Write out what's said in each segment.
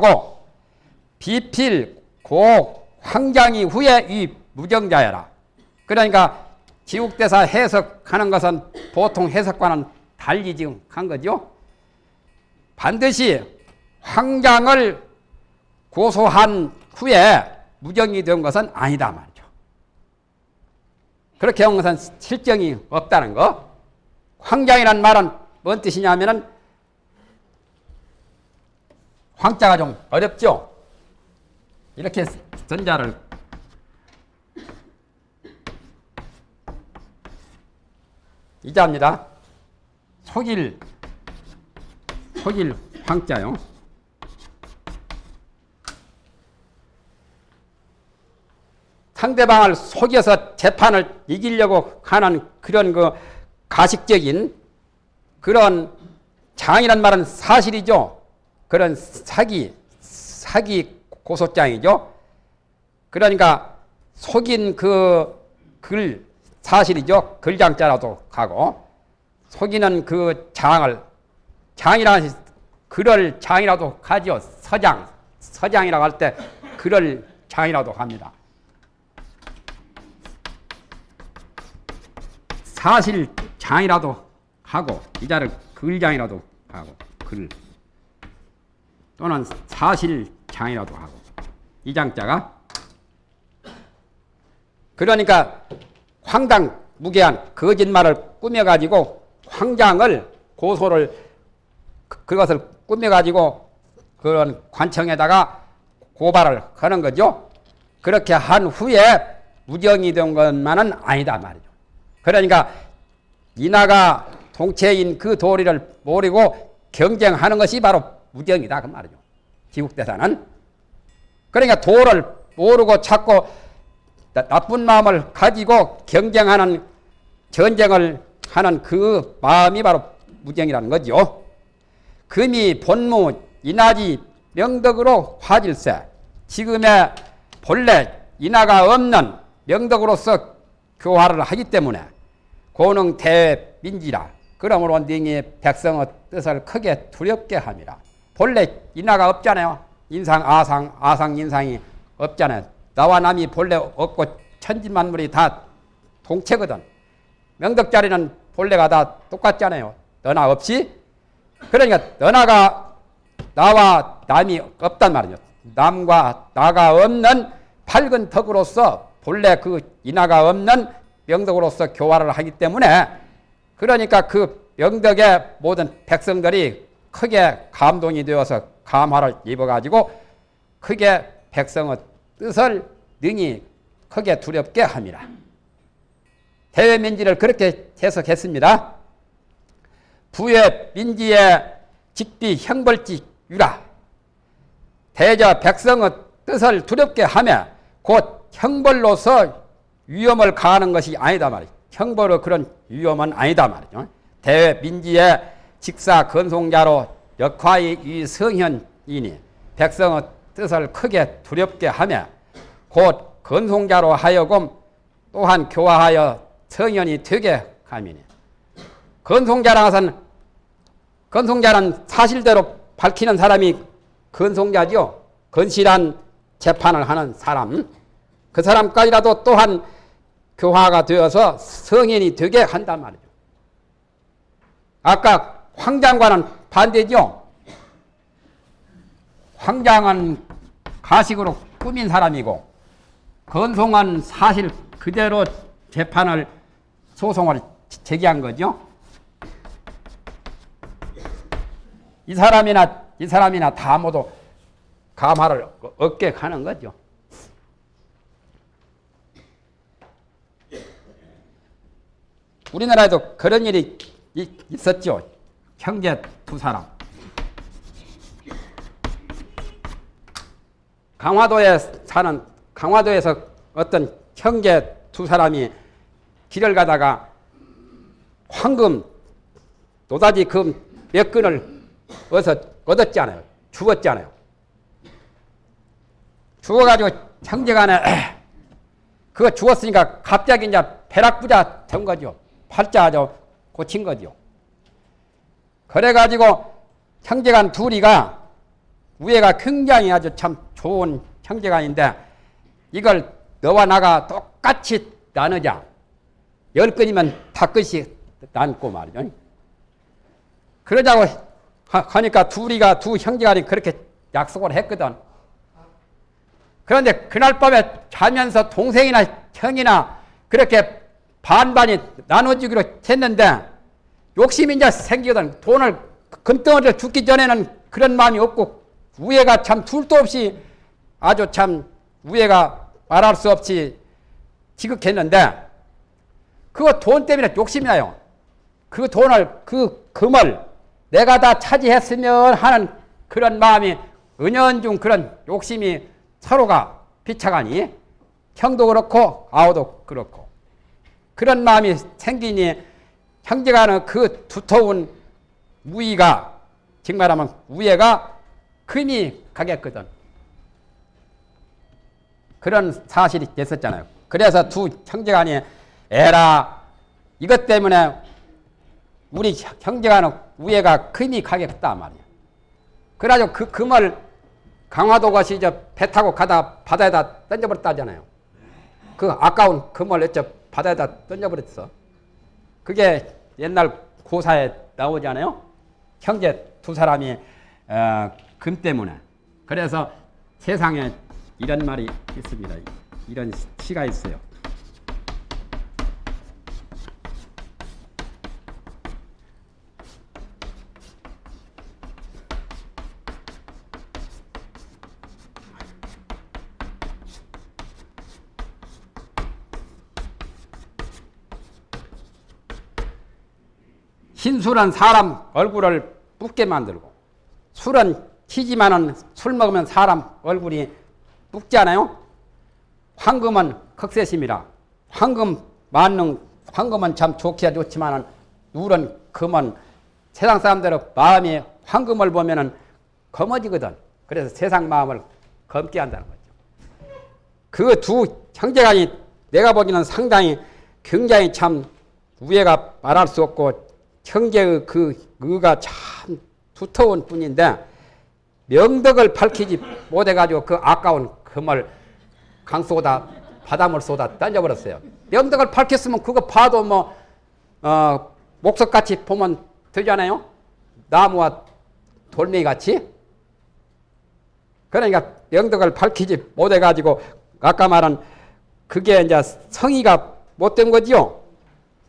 하고 비필 고 황장이 후에 이 무정자여라. 그러니까 지국대사 해석하는 것은 보통 해석과는 달리 지금 한 거죠. 반드시 황장을 고소한 후에 무정이 된 것은 아니다 말이죠. 그렇게 한 것은 실정이 없다는 거. 황장이란 말은 뭔 뜻이냐면은 황자가 좀 어렵죠? 이렇게 전자를 이자입니다. 속일 속일 황자요. 상대방을 속여서 재판을 이기려고 하는 그런 그 가식적인 그런 장이란 말은 사실이죠. 그런 사기, 사기 고소장이죠. 그러니까 속인 그 글 사실이죠. 글장자라도 가고 속이는 그 장을 장이라는 글을 장이라도 가죠. 서장, 서장이라고 할 때 글을 장이라도 합니다. 사실 장이라도 하고 이 자를 글장이라도 하고 글 또는 사실 장이라도 하고 이 장자가 그러니까 황당 무계한 거짓말을 꾸며가지고 황장을 고소를 그- 그것을 꾸며가지고 그런 관청에다가 고발을 하는 거죠. 그렇게 한 후에 무정이 된 것만은 아니다 말이죠. 그러니까 인하가 동체인 그 도리를 모르고 경쟁하는 것이 바로 무정이다 그 말이죠. 지국대사는 그러니까 도를 모르고 자꾸 나- 나쁜 마음을 가지고 경쟁하는 전쟁을 하는 그 마음이 바로 무정이라는 거죠. 금이 본무 인하지 명덕으로 화질세 지금의 본래 인하가 없는 명덕으로서 교화를 하기 때문에 고능 대민지라 그러므로 능히 백성의 뜻을 크게 두렵게 함이라 본래 인하가 없잖아요. 인상 아상 아상 인상이 없잖아요. 나와 남이 본래 없고 천지만물이 다 동체거든. 명덕자리는 본래가 다 똑같잖아요. 너나 없이. 그러니까 너나가 나와 남이 없단 말이죠. 남과 나가 없는 밝은 덕으로서 본래 그 인하가 없는 명덕으로서 교화를 하기 때문에 그러니까 그 명덕의 모든 백성들이 크게 감동이 되어서 감화를 입어가지고 크게 백성의 뜻을 능히 크게 두렵게 함이라. 대외민지를 그렇게 해석했습니다. 부의 민지의 직비 형벌지 유라. 대저 백성의 뜻을 두렵게 하며 곧 형벌로서 위험을 가하는 것이 아니다 말이죠. 형벌의 그런 위험은 아니다 말이죠. 대외 민지의 직사 건송자로 역화의 이 성현이니 백성의 뜻을 크게 두렵게 하며 곧 건송자로 하여금 또한 교화하여 성현이 되게 함이니 건송자라는 것은 건송자는 사실대로 밝히는 사람이 건송자죠. 건실한 재판을 하는 사람. 그 사람까지라도 또한 교화가 되어서 성인이 되게 한단 말이죠. 아까 황장과는 반대죠. 황장은 가식으로 꾸민 사람이고 건송은 사실 그대로 재판을 소송을 제기한 거죠. 이 사람이나 이 사람이나 다 모두 감화를 얻게 하는 거죠. 우리나라에도 그런 일이 있었죠. 형제 두 사람. 강화도에 사는 강화도에서 어떤 형제 두 사람이 길을 가다가 황금 노다지 금 몇 근을 얻어, 얻었잖아요. 죽었잖아요. 죽어가지고 형제간에 그거 죽었으니까 갑자기 이제 벼락부자 된 거죠. 팔자죠. 고친 거죠. 그래가지고 형제간 둘이가 우애가 굉장히 아주 참 좋은 형제간인데 이걸 너와 나가 똑같이 나누자. 열 건이면 다 끝이 남고 말이죠. 그러자고 하니까 둘이가 두 형제간이 그렇게 약속을 했거든. 그런데 그날 밤에 자면서 동생이나 형이나 그렇게 반반이 나눠주기로 했는데 욕심이 이제 생기거든. 돈을 금덩어리를 죽기 전에는 그런 마음이 없고 우애가 참 둘도 없이 아주 참 우애가 말할 수 없이 지극했는데 그거 돈 때문에 욕심이 나요. 그 돈을 그 금을 내가 다 차지했으면 하는 그런 마음이 은연중 그런 욕심이 서로가 비차가니 형도 그렇고 아우도 그렇고 그런 마음이 생기니 형제간의 그 두터운 우위가 정말하면 우애가 금이 가겠거든. 그런 사실이 됐었잖아요. 그래서 두 형제간이 에라 이것 때문에 우리 형제간의 우애가 금이 가겠다 말이야. 그래가지고 그 금을 강화도 가시 저배 타고 가다 바다에다 던져버렸다잖아요. 그 아까운 금을 어째 바다에다 던져버렸어. 그게 옛날 고사에 나오잖아요. 형제 두 사람이 어, 금 때문에. 그래서 세상에 이런 말이 있습니다. 이런 시가 있어요. 흰술은 사람 얼굴을 붓게 만들고 술은 튀지만은 술 먹으면 사람 얼굴이 붓지 않아요? 황금은 극세심이라 황금 만능 황금은 참 좋기야 좋지만은 누런 금은 세상 사람들은 마음이 황금을 보면은 검어지거든. 그래서 세상 마음을 검게 한다는 거죠. 그 두 형제간이 내가 보기에는 상당히 굉장히 참 우애가 말할 수 없고 형제의 그 의가 참 두터운 뿐인데 명덕을 밝히지 못해가지고 그 아까운 금을 강쏘다 바닷물 쏘다 던져버렸어요. 명덕을 밝혔으면 그거 봐도 뭐 어, 목석같이 보면 되잖아요. 나무와 돌멩이 같이. 그러니까 명덕을 밝히지 못해가지고 아까 말한 그게 이제 성의가 못된 거지요.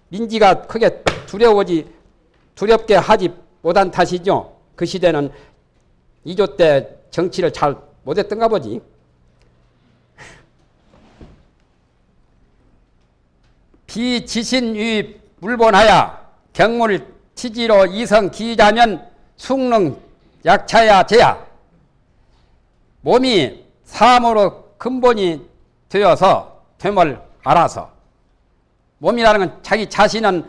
민지가 크게 두려워지 두렵게 하지 못한 탓이죠. 그 시대는 이조 때 정치를 잘 못했던가 보지. 비지신위 물본하야 경물 치지로 이성 기자면 숙능 약차야 제야 몸이 사함으로 근본이 되어서 됨을 알아서 몸이라는 건 자기 자신은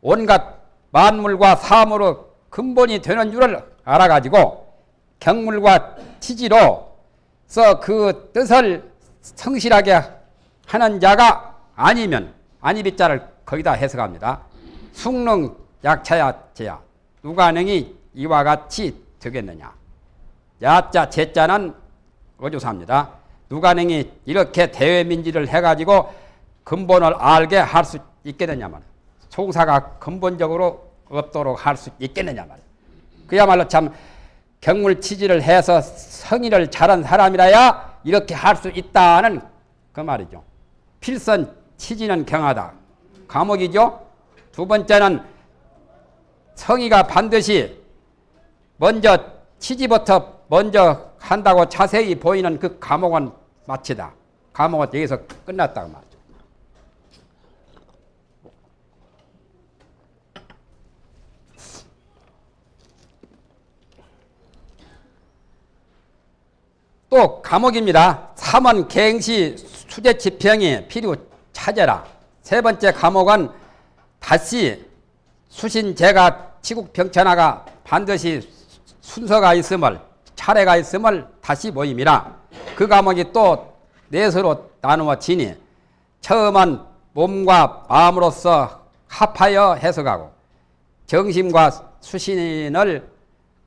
온갖 만물과 사함으로 근본이 되는 줄을 알아가지고 경물과 치지로서 그 뜻을 성실하게 하는 자가 아니면 아니비자를 거기다 해석합니다. 숙능 약차야 제야 누가 능히 이와 같이 되겠느냐 야자 제자는 어조사입니다. 누가 능히 이렇게 대외민지를 해가지고 근본을 알게 할 수 있겠느냐 말 송사가 근본적으로 없도록 할 수 있겠느냐 말이야. 그야말로 참 경물 치지를 해서 성의를 잘한 사람이라야 이렇게 할 수 있다는 그 말이죠. 필선 치지는 경하다. 감옥이죠. 두 번째는 성의가 반드시 먼저 치지부터 먼저 한다고 자세히 보이는 그 감옥은 마치다. 감옥은 여기서 끝났다고 말이죠. 또 감옥입니다. 3원 갱시 수재 지평이 필요 찾아라. 세 번째 감옥은 다시 수신제가 치국병천하가 반드시 순서가 있음을 차례가 있음을 다시 모임이라. 그 감옥이 또 넷으로 나누어지니 처음은 몸과 마음으로서 합하여 해석하고 정심과 수신을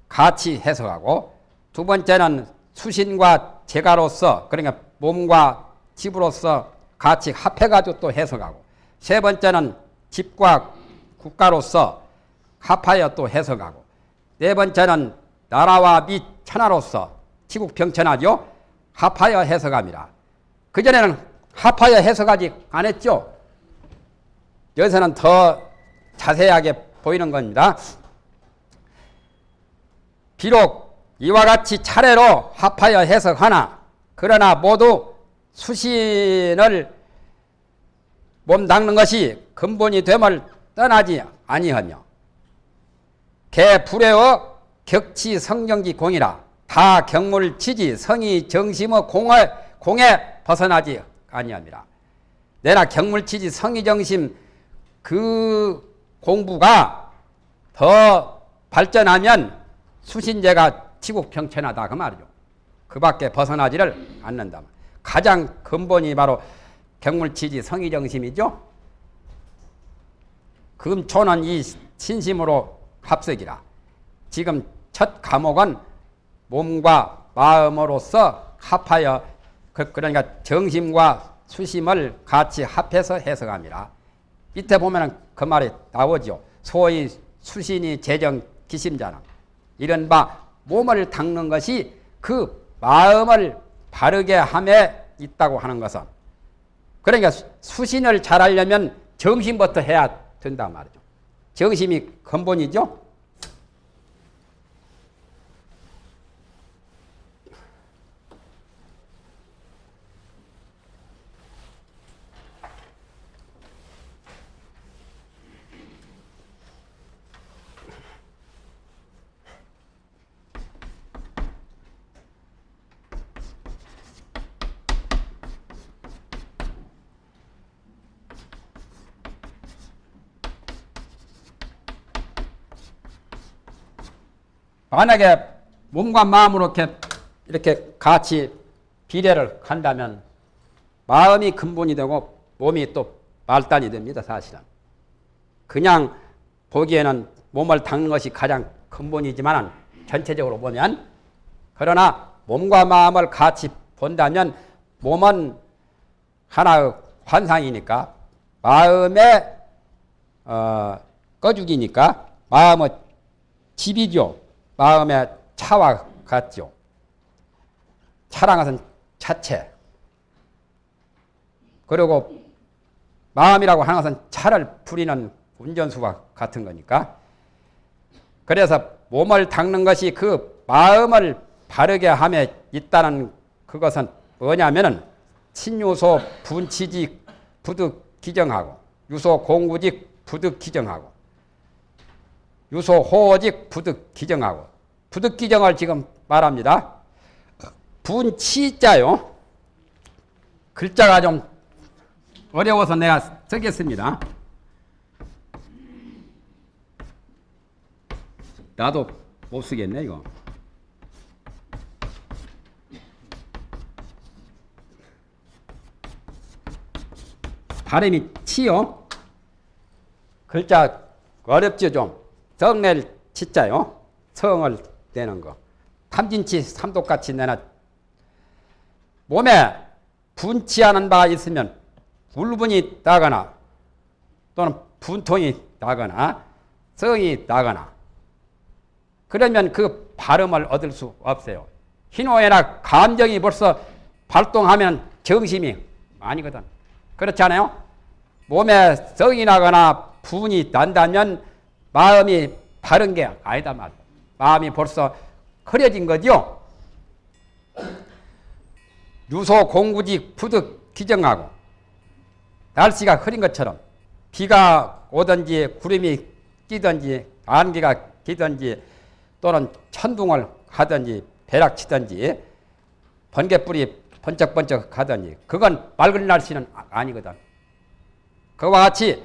같이 해석하고 두 번째는 수신과 재가로서 그러니까 몸과 집으로서 같이 합해가지고 또 해석하고 세 번째는 집과 국가로서 합하여 또 해석하고 네 번째는 나라와 및 천하로서 지국병천하죠 합하여 해석합니다. 그전에는 합하여 해석하지 않았죠. 여기서는 더 자세하게 보이는 겁니다. 비록 이와 같이 차례로 합하여 해석하나 그러나 모두 수신을 몸 닦는 것이 근본이 됨을 떠나지 아니하며 개 불회의 격치 성경지 공이라 다 경물 치지 성이 정심의 공을 공에 벗어나지 아니합니다. 내나 경물 치지 성의 정심 그 공부가 더 발전하면 수신제가 치국평천하다 그 말이죠. 그 밖에 벗어나지를 않는다. 가장 근본이 바로 경물치지 성의정심이죠. 금초는 이 신심으로 합석이라. 지금 첫 과목은 몸과 마음으로서 합하여 그, 그러니까 정심과 수심을 같이 합해서 해석합니다. 밑에 보면 그 말이 나오죠. 소위 수신이 재정 기심자는 이른바 몸을 닦는 것이 그 마음을 바르게 함에 있다고 하는 것은 그러니까 수신을 잘하려면 정신부터 해야 된다 말이죠. 정심이 근본이죠. 만약에 몸과 마음으로 이렇게, 이렇게 같이 비례를 한다면 마음이 근본이 되고 몸이 또 말단이 됩니다, 사실은. 그냥 보기에는 몸을 닦는 것이 가장 근본이지만 전체적으로 보면 그러나 몸과 마음을 같이 본다면 몸은 하나의 환상이니까 마음의 어, 꺼죽이니까 마음의 집이죠. 마음의 차와 같죠. 차란 것은 차체. 그리고 마음이라고 하는 것은 차를 부리는 운전수와 같은 거니까. 그래서 몸을 닦는 것이 그 마음을 바르게 함에 있다는 그것은 뭐냐면은 친유소 분치직 부득 기정하고 유소 공구직 부득 기정하고 유소 호직 부득 기정하고 부득 기정을 지금 말합니다. 분치자요. 글자가 좀 어려워서 내가 쓰겠습니다. 나도 못 쓰겠네 이거. 발음이 치요. 글자 어렵죠 좀. 성낼 치자요. 성을 내는 거. 탐진치 삼독같이 내나 몸에 분치하는 바가 있으면 불분이 나거나 또는 분통이 나거나 성이 나거나 그러면 그 발음을 얻을 수 없어요. 희노애나 감정이 벌써 발동하면 정심이 아니거든. 그렇지 않아요? 몸에 성이 나거나 분이 난다면 마음이 바른 게 아니다 말. 마음이 벌써 흐려진 거죠. 유소 공구직 부득 기정하고 날씨가 흐린 것처럼 비가 오든지 구름이 끼든지 안개가 끼든지 또는 천둥을 하든지 벼락치든지 번개불이 번쩍번쩍 하든지 그건 맑은 날씨는 아니거든. 그와 같이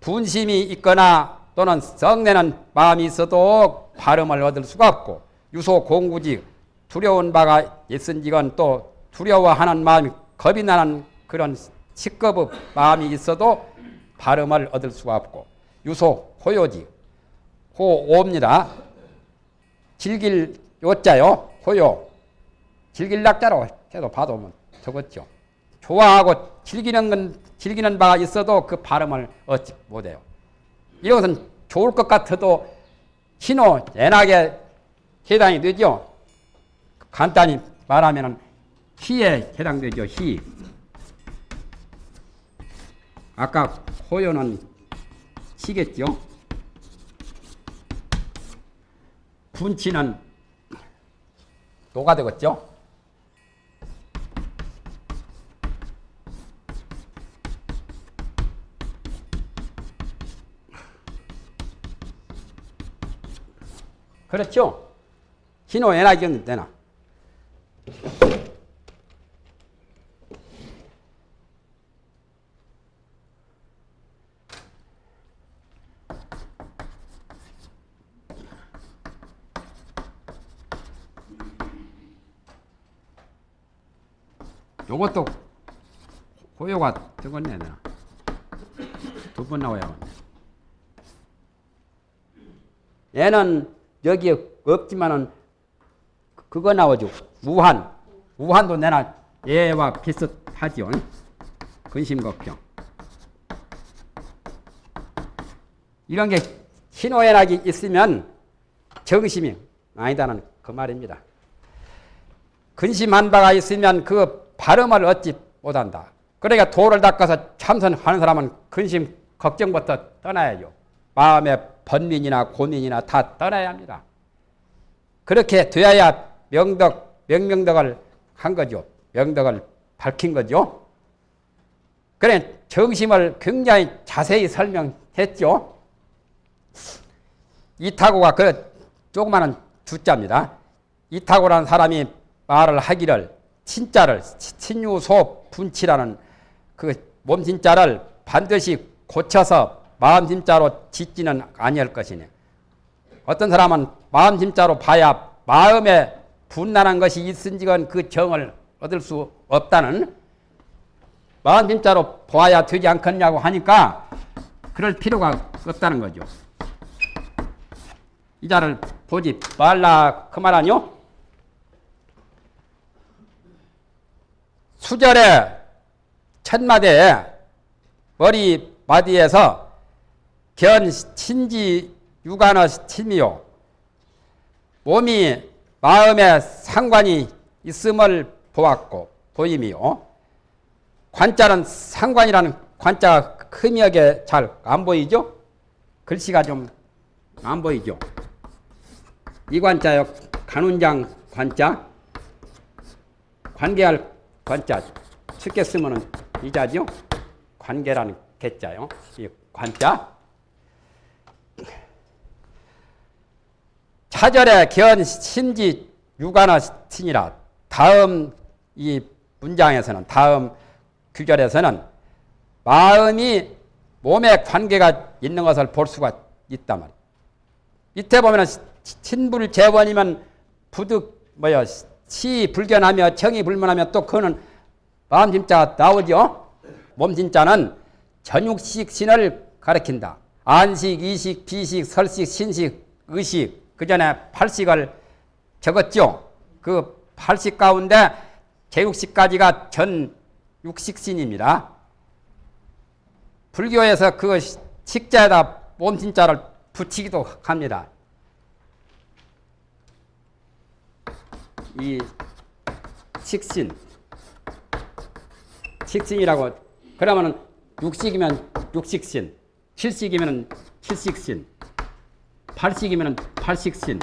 분심이 있거나 또는 성내는 마음이 있어도 발음을 얻을 수가 없고 유소 공구직 두려운 바가 있은지건 또 두려워하는 마음이 겁이 나는 그런 시급의 마음이 있어도 발음을 얻을 수가 없고 유소 호요지 호오입니다. 즐길 요자요 호요, 즐길락자로 해도 봐도 뭐 적었죠. 좋아하고 즐기는 건 즐기는 바가 있어도 그 발음을 얻지 못해요. 이것은 좋을 것 같아도 신호 연하게 해당이 되죠. 간단히 말하면 희에 해당되죠. 희. 아까 호요는 시겠죠. 분치는 노가 되겠죠. 그렇죠? 신호 연하경 되나? 요것도 호요가 되겠네 두번 나와야 얘는 여기 없지만은 그거 나오죠. 우한. 우한도 내나 얘와 비슷하죠 근심 걱정. 이런 게 신호연락이 있으면 정심이 아니다는 그 말입니다. 근심한 바가 있으면 그 발음을 얻지 못한다. 그러니까 도를 닦아서 참선하는 사람은 근심 걱정부터 떠나야죠. 마음의 번민이나 고민이나 다 떠나야 합니다. 그렇게 되어야 명덕, 명명덕을 한 거죠. 명덕을 밝힌 거죠. 그래 정심을 굉장히 자세히 설명했죠. 이타고가 그 조그마한 주자입니다. 이타고라는 사람이 말을 하기를 친자를 친유소 분치라는 그 몸진자를 반드시 고쳐서 마음진자로 짓지는 아니할 것이네. 어떤 사람은 마음진자로 봐야 마음에 분란한 것이 있은지건 그 정을 얻을 수 없다는 마음진자로 보아야 되지 않겠냐고 하니까 그럴 필요가 없다는 거죠. 이 자를 보지 말라 그 말 아니요? 수절의 첫마디에 머리 마디에서 견 신지 유관의 침이요 몸이 마음에 상관이 있음을 보았고 보임이요 관자는 상관이라는 관자가 크미하게 잘 안 보이죠? 글씨가 좀 안 보이죠? 이 관자요 간운장 관자 관계할 관자 쉽게 쓰면은 이자죠. 관계라는 개자요. 이 관자. 차절의 견 신지 유관어 신이라 다음 이 문장에서는 다음 규절에서는 마음이 몸에 관계가 있는 것을 볼 수가 있단 말이에요. 밑에 보면은 신불 재원이면 부득 뭐야 시 불견하며 청이 불문하며 또 그거는 마음 진짜 나오죠. 몸 진짜는 전육식 신을 가리킨다. 안식, 이식, 비식, 설식, 신식, 의식 그 전에 팔식을 적었죠. 그 팔식 가운데 제육식까지가 전 육식신입니다. 불교에서 그 식자에다 몸진자를 붙이기도 합니다. 이 식신 식신이라고 그러면은 육식이면 육식신 칠식이면 칠식신 팔식이면 팔식신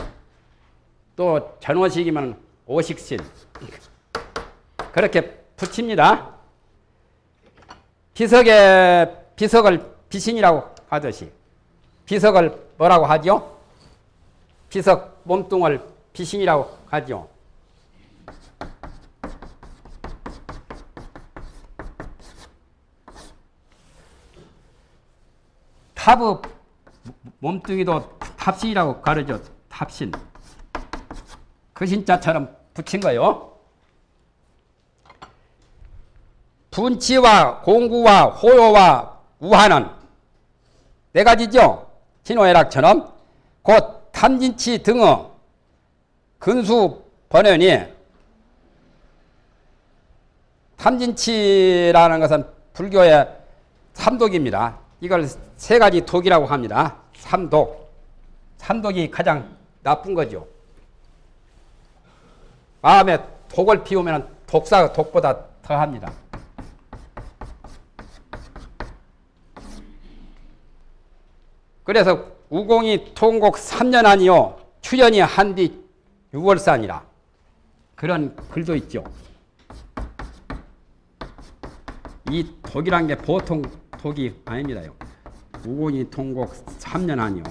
또 전오식이면 오식신 그렇게 붙입니다. 비석에 비석을 비신이라고 하듯이 비석을 뭐라고 하죠? 비석 몸뚱을 비신이라고 하죠. 탑의 몸뚱이도 탑신이라고 가르죠. 탑신. 그 신자처럼 붙인 거요. 분치와 공구와 호요와 우하는 네 가지죠. 신호애락처럼 곧 탐진치 등의 근수 번연이 탐진치라는 것은 불교의 삼독입니다. 이걸 세 가지 독이라고 합니다. 삼독. 삼독이 가장 나쁜 거죠. 마음에 독을 피우면 독사 독보다 더합니다. 그래서 우공이 통곡 3년 아니요 추연이 한 뒤 6월산이라 그런 글도 있죠. 이 독이란 게 보통 독이 아닙니다요. 우공이 통곡 3년 아니요.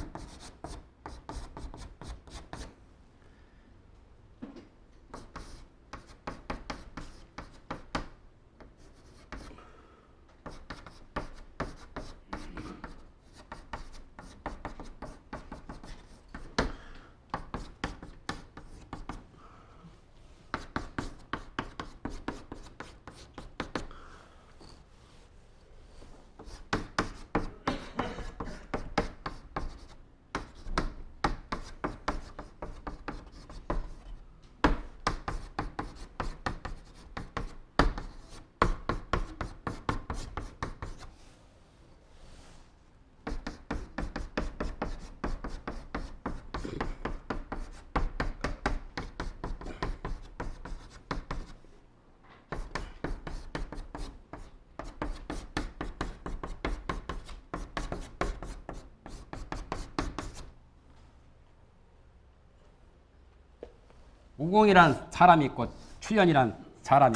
우공이란 사람이 있고 추연이란 사람이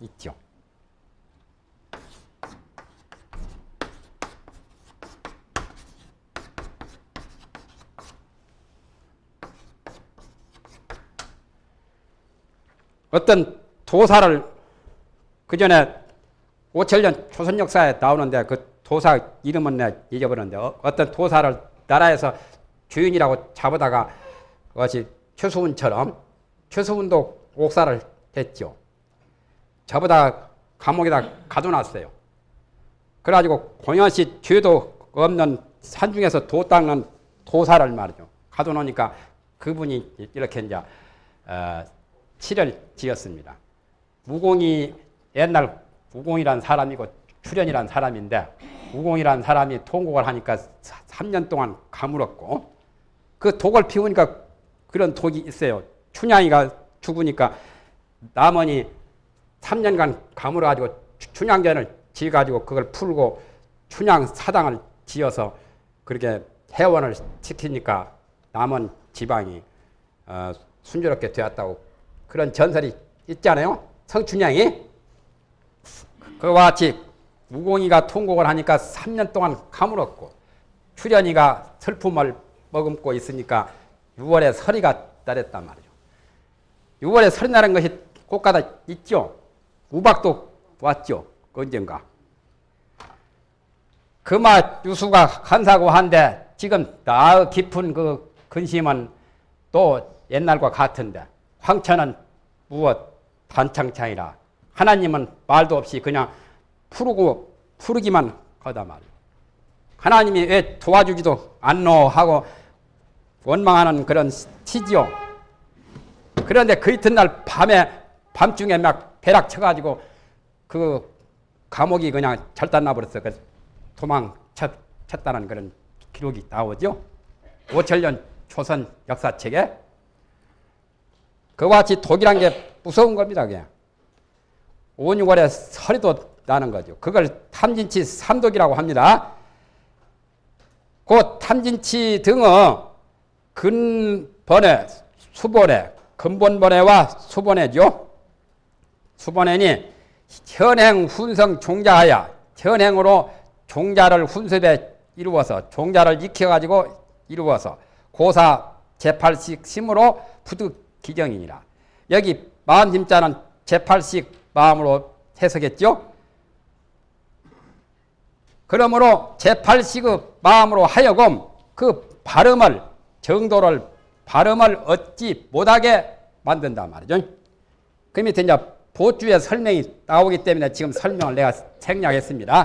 있죠. 어떤 도사를 그 전에 5천년 조선 역사에 나오는데 그 도사 이름은 내 잊어버렸는데 어, 떤 도사를 나라에서 주인이라고 잡아다가 그것이 최수훈처럼 최수훈도 옥사를 했죠. 저보다 감옥에다 가둬놨어요. 그래가지고 공연시 죄도 없는 산중에서 도 닦는 도사를 말이죠. 가둬놓으니까 그분이 이렇게 이제 어, 칠을 지었습니다. 무공이 옛날 무공이란 사람이고 출연이란 사람인데 무공이란 사람이 통곡을 하니까 3년 동안 가물었고 그 독을 피우니까 그런 독이 있어요. 춘향이가 죽으니까 남원이 3년간 가물어가지고 춘향전을 지어가지고 그걸 풀고 춘향 사당을 지어서 그렇게 해원을 시키니까 남원 지방이 어, 순조롭게 되었다고 그런 전설이 있잖아요. 성춘향이 그와 같이 무공이가 통곡을 하니까 3년 동안 가물었고 출연이가 슬픔을 머금고 있으니까 6월에 설이가 따랬단 말이죠. 6월에 설이 나는 것이 꽃가다 있죠. 우박도 왔죠. 언젠가. 금화 유수가 한사고 한데 지금 나 깊은 그 근심은 또 옛날과 같은데 황천은 무엇 단창창이라 하나님은 말도 없이 그냥 푸르고 푸르기만 하다 말이요. 하나님이 왜 도와주지도 않노 하고 원망하는 그런 티지요. 그런데 그 이튿날 밤에 밤중에 막 배락 쳐가지고 그 감옥이 그냥 절단 나버렸어. 그 도망쳤다는 그런 기록이 나오죠. 5천년 조선 역사책에 그와 같이 독이란 게 무서운 겁니다. 그냥 5, 6월에 설이도 나는 거죠. 그걸 탐진치 삼독이라고 합니다. 그 탐진치 등은 근번에, 수번에, 근본번에와 수번에죠. 수번에니 현행 훈성 종자하여 현행으로 종자를 훈습에 이루어서 종자를 익혀가지고 이루어서 고사 제8식 심으로 부득 기정이니라. 여기 마음 힘자는 제8식 마음으로 해석했죠. 그러므로 제8식의 마음으로 하여금 그 발음을 정도를 발음을 얻지 못하게 만든다 말이죠. 그 밑에 이제 보주의 설명이 나오기 때문에 지금 설명을 내가 생략했습니다.